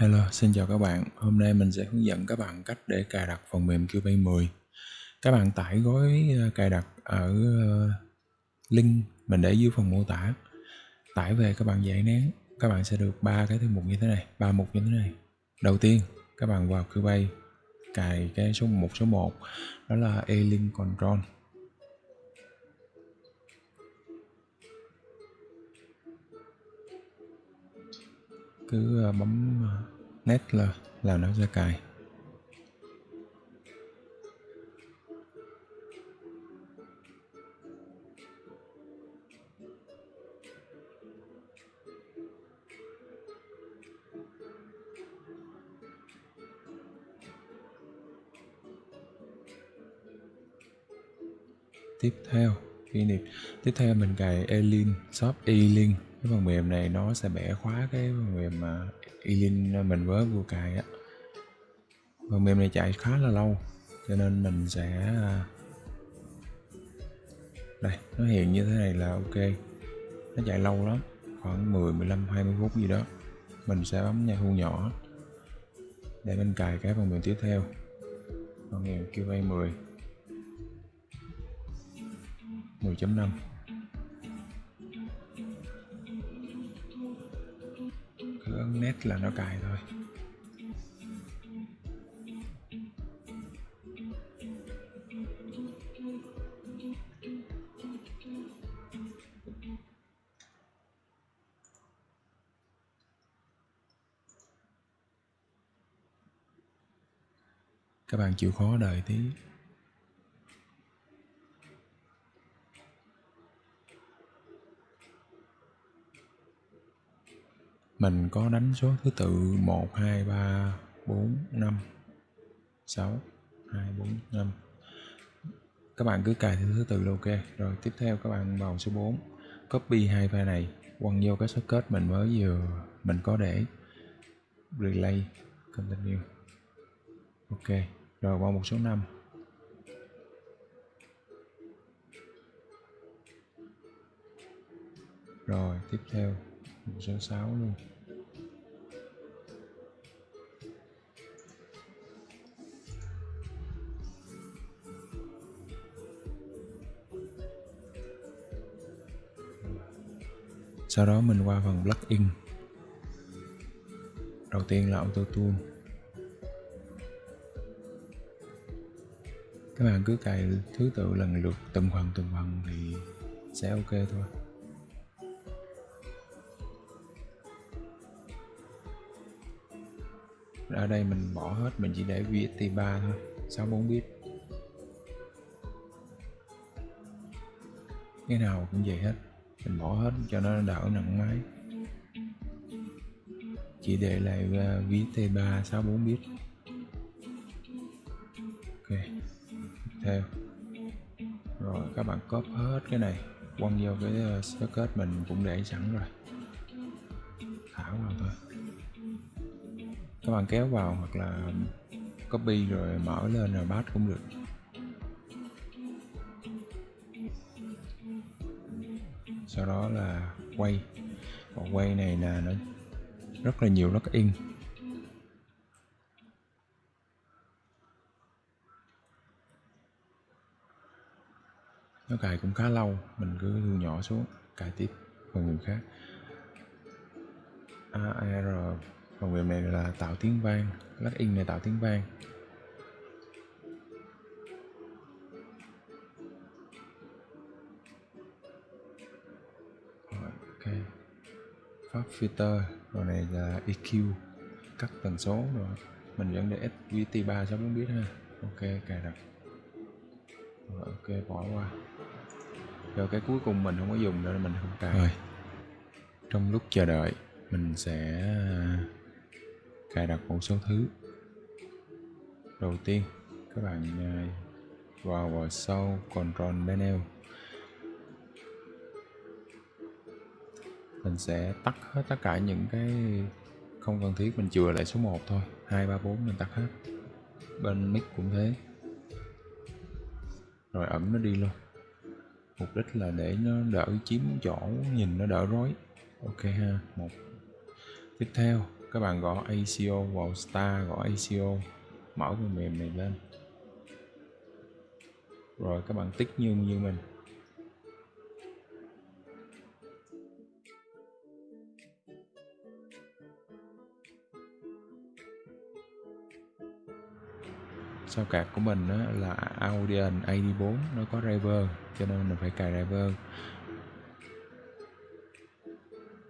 Hello, xin chào các bạn. Hôm nay mình sẽ hướng dẫn các bạn cách để cài đặt phần mềm Cubase 10. Các bạn tải gói ờ, cài đặt ở ờ, link mình để dưới phần mô tả. Tải về các bạn giải nén, các bạn sẽ được ba cái thư mục như thế này, ba mục như thế này. Đầu tiên, các bạn vào Cubase cài cái số 1 số 1 đó là A-Link Control. Cứ ờ, bấm ờ, nét là là nó ra cài. Tiếp theo, kỷ niệm. Tiếp theo mình cài Elin, shop Elin cái phần mềm này nó sẽ bẻ khóa cái phần mềm mà Elin mình với vừa cài á. Phần mềm này chạy khá là lâu, cho nên mình sẽ à, đây, nó hiện như thế này là ok. Nó chạy lâu lắm, khoảng 10 15 20 phút gì đó. Mình sẽ bấm nhà thu nhỏ để mình cài cái phần mềm tiếp theo. Phần mềm QA 10 10.5 cứ là nó cài thôi các bạn chịu khó đợi tí. Mình có đánh số thứ tự 1 2 3 4 5 6 2 4 5 các bạn cứ cài theo thứ tự là ok. Rồi tiếp theo các bạn vào số 4 copy hai file này, quăng vô cái socket mình mới vừa mình có để. Relay, continue. Ok, rồi qua một số 5 rồi, tiếp theo một số 6 luôn. Sau đó mình qua phần plugin đầu tiên là auto tune. Các bạn cứ cài thứ tự lần lượt, từng phần từng phần thì sẽ ok thôi. Ở đây mình bỏ hết, mình chỉ để VST 3 thôi 64 bit. Cái nào cũng vậy hết mình bỏ hết cho nó đỡ nặng máy. Chỉ để lại uh, ba 3 64 bit ok tiếp theo. Rồi các bạn copy hết cái này quăng vô cái à, socket mình cũng để sẵn rồi. Thả vào thôi. Các bạn kéo vào hoặc là copy rồi mở lên rồi bắt cũng được. Sau đó là quay. Và quay này là nó rất là nhiều in. Nó cài cũng khá lâu, mình cứ thu nhỏ xuống, cài tiếp phần mềm khác. AR phần mềm này là tạo tiếng vang in này tạo tiếng vang. Pháp filter rồi này là EQ cắt tần số rồi. Mình vẫn để SVT 3 cho muốn biết ha. Ok cài đặt. Rồi ok bỏ qua. Rồi cái cuối cùng mình không có dùng nữa mình không cài. Rồi. Trong lúc chờ đợi mình sẽ cài đặt một số thứ. Đầu tiên các bạn à, vào vào sau control panel mình sẽ tắt hết tất cả những cái không cần thiết, mình chừa lại số 1 thôi. 2 3 4 mình tắt hết. Bên mic cũng thế. Rồi ẩn nó đi luôn. Mục đích là để nó đỡ chiếm chỗ nhìn nó đỡ rối. Ok ha, một. Tiếp theo, các bạn gõ ACO vào Star, gõ ACO mở phần mềm này lên. Rồi các bạn tích như như mình. Sao card của mình đó là Audion AD4 nó có driver, cho nên mình phải cài driver.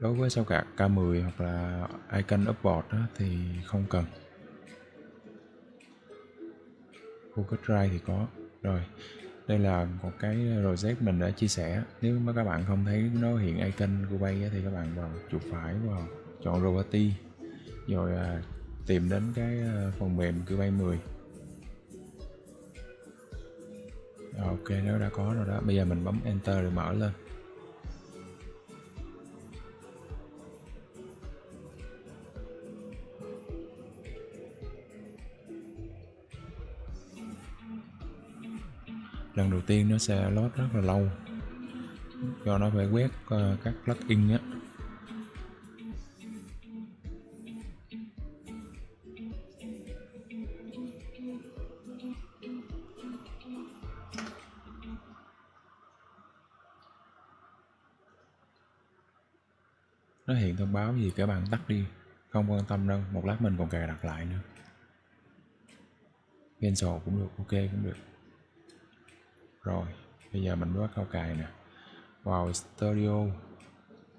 Đối với sao card K10 hoặc là icon upboard thì không cần. Google Drive thì có. Rồi, đây là một cái project mình đã chia sẻ nếu mà các bạn không thấy nó hiện icon của bay thì các bạn vào chuột phải vào chọn Roboty rồi à, tìm đến cái à, phần mềm Cubase 10 ok nó đã có rồi đó. Bây giờ mình bấm enter để mở lên. Lần đầu tiên nó sẽ load rất là lâu. Do nó phải quét ờ, các plugin á. Nó hiện thông báo gì các bạn tắt đi. Không quan tâm đâu, một lát mình còn cài đặt lại nữa. Cancel cũng được, ok cũng được. Rồi, bây giờ mình bắt đầu cài nè. Vào studio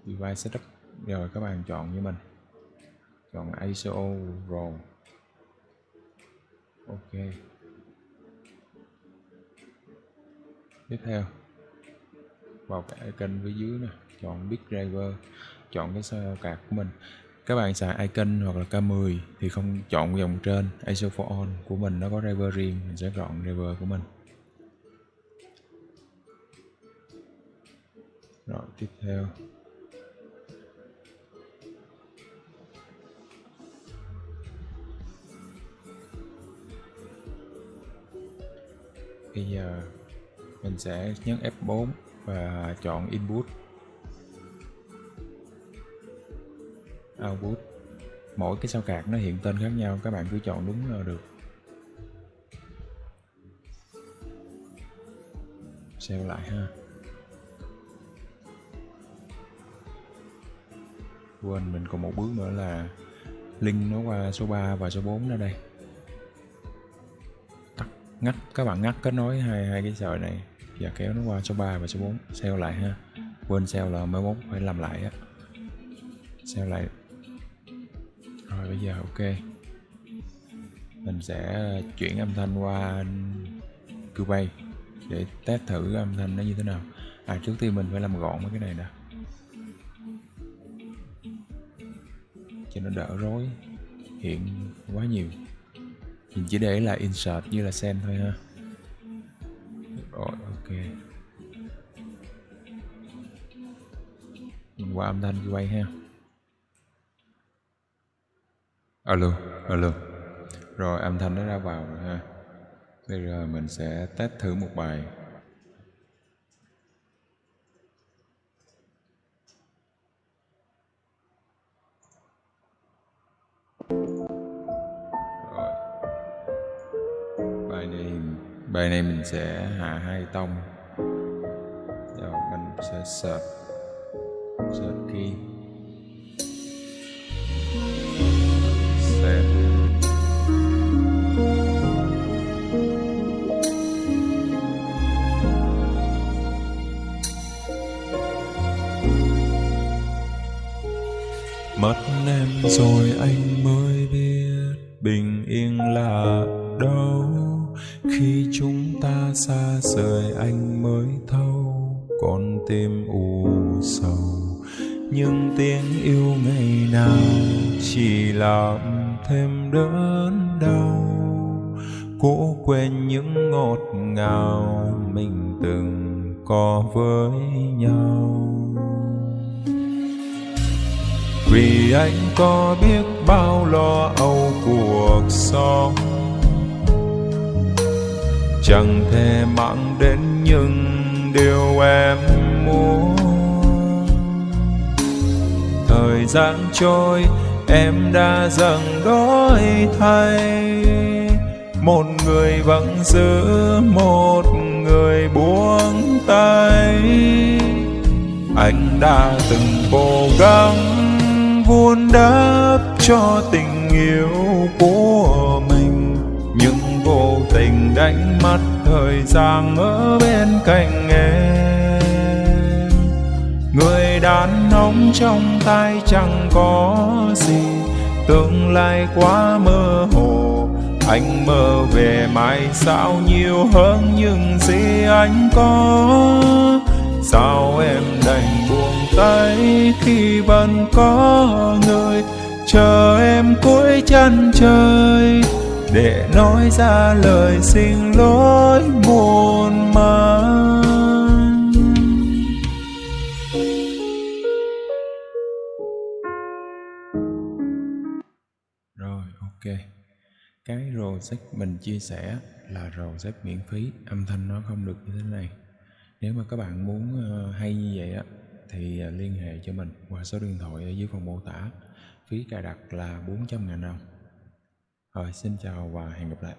device setup. Rồi, các bạn chọn như mình. Chọn ISO rồi. Ok. Tiếp theo. Vào cái icon phía dưới nè, chọn big driver chọn cái sao card của mình. Các bạn xài icon hoặc là K10 thì không chọn dòng trên ISO for on của mình nó có driver riêng, mình sẽ chọn driver của mình. Rồi, tiếp theo. Bây giờ mình sẽ nhấn F4 và chọn input. Output mỗi cái sao card nó hiện tên khác nhau các bạn cứ chọn đúng là được. Save lại ha. Quên mình còn một bước nữa là link nó qua số 3 và số 4 ở đây. Tắt ngắt các bạn ngắt kết nối hai hai cái sợi này và kéo nó qua số 3 và số 4 save lại ha. Quên save là mới mốt phải làm lại á. Save lại. rồi bây giờ, ok. Mình sẽ ờ, chuyển âm thanh qua Cubase để test thử âm thanh nó như thế nào. À trước tiên mình phải làm gọn mấy cái này nè. Cho nó đỡ rối, hiện quá nhiều. Mình chỉ để là insert như là send thôi ha. Rồi, ok. Mình qua âm thanh Cubase ha alo alo. Rồi, âm thanh nó ra vào rồi ha. Bây giờ mình sẽ test thử một bài. Rồi. Bài này bài này mình sẽ hạ hai tông. Rồi mình sẽ search search key. Mất em rồi anh mới biết bình yên là đâu. Khi chúng ta xa rời anh mới thâu con tim u sầu. Nhưng tiếng yêu ngày nào chỉ làm thêm đớn đau. Cố quên những ngọt ngào mình từng có với nhau vì anh có biết bao lo âu cuộc sống. Chẳng thể mang đến những điều em muốn. Thời gian trôi, em đã dần đổi thay. Một người vẫn giữ, một người buông tay. Anh đã từng cố gắng vun đắp cho tình yêu của mình. Nhưng vô tình đánh mất thời gian ở bên cạnh em. Người đàn ông trong tay chẳng có gì. Tương lai quá mơ hồ. Anh mơ về mai sao nhiều hơn những gì anh có. Sao em tay khi vẫn có người, chờ em cuối chân trời. Để nói ra lời xin lỗi muôn màng rồi, ok. Cái project mình chia sẻ là project miễn phí. Âm thanh nó không được như thế này. Nếu mà các bạn muốn ờ, hay như vậy á thì à, liên hệ cho mình qua số điện thoại ở dưới phần mô tả. Phí cài đặt là 400 ngàn đồng. Rồi, xin chào và hẹn gặp lại.